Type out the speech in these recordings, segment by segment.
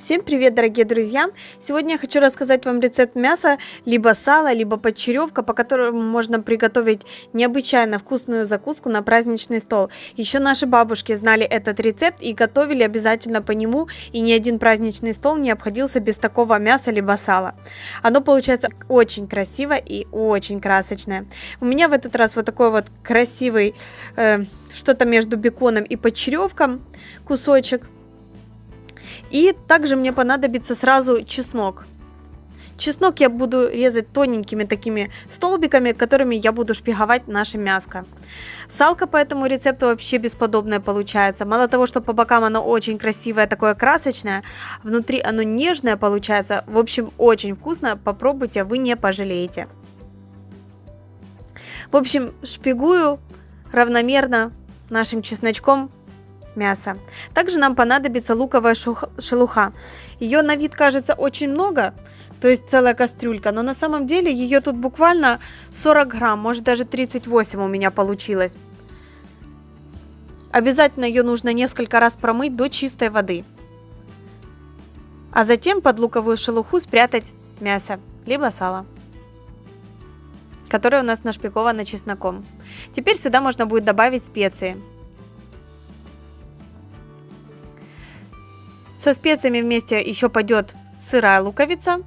Всем привет, дорогие друзья! Сегодня я хочу рассказать вам рецепт мяса, либо сала, либо подчеревка, по которому можно приготовить необычайно вкусную закуску на праздничный стол. Еще наши бабушки знали этот рецепт и готовили обязательно по нему, и ни один праздничный стол не обходился без такого мяса, либо сала. Оно получается очень красиво и очень красочное. У меня в этот раз вот такой вот красивый, э, что-то между беконом и подчеревком кусочек – и также мне понадобится сразу чеснок. Чеснок я буду резать тоненькими такими столбиками, которыми я буду шпиговать наше мяско. Салка по этому рецепту вообще бесподобная получается. Мало того, что по бокам оно очень красивое, такое красочное, внутри оно нежное получается. В общем, очень вкусно. Попробуйте, вы не пожалеете. В общем, шпигую равномерно нашим чесночком мяса. Также нам понадобится луковая шелуха. Ее на вид кажется очень много, то есть целая кастрюлька, но на самом деле ее тут буквально 40 грамм, может даже 38 у меня получилось. Обязательно ее нужно несколько раз промыть до чистой воды. А затем под луковую шелуху спрятать мясо, либо сало которое у нас нашпиговано чесноком. Теперь сюда можно будет добавить специи. Со специями вместе еще пойдет сырая луковица,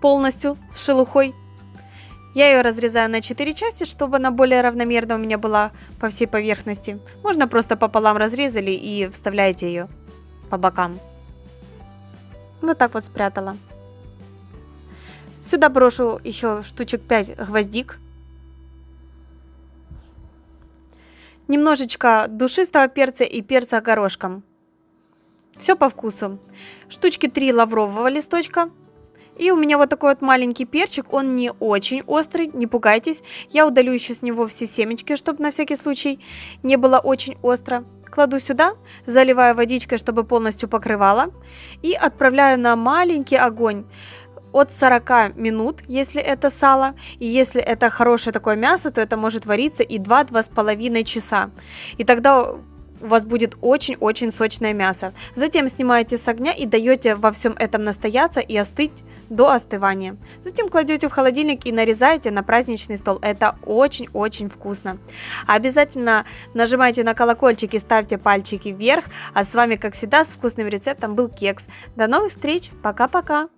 полностью с шелухой. Я ее разрезаю на 4 части, чтобы она более равномерно у меня была по всей поверхности. Можно просто пополам разрезали и вставляете ее по бокам. Вот так вот спрятала. Сюда брошу еще штучек 5 гвоздик. Немножечко душистого перца и перца горошком. Все по вкусу. Штучки 3 лаврового листочка. И у меня вот такой вот маленький перчик, он не очень острый, не пугайтесь. Я удалю еще с него все семечки, чтобы на всякий случай не было очень остро. Кладу сюда, заливаю водичкой, чтобы полностью покрывала. И отправляю на маленький огонь от 40 минут, если это сало, и если это хорошее такое мясо, то это может вариться и 2-2,5 часа. И тогда у вас будет очень-очень сочное мясо. Затем снимаете с огня и даете во всем этом настояться и остыть до остывания. Затем кладете в холодильник и нарезаете на праздничный стол. Это очень-очень вкусно. Обязательно нажимайте на колокольчик и ставьте пальчики вверх. А с вами, как всегда, с вкусным рецептом был Кекс. До новых встреч. Пока-пока.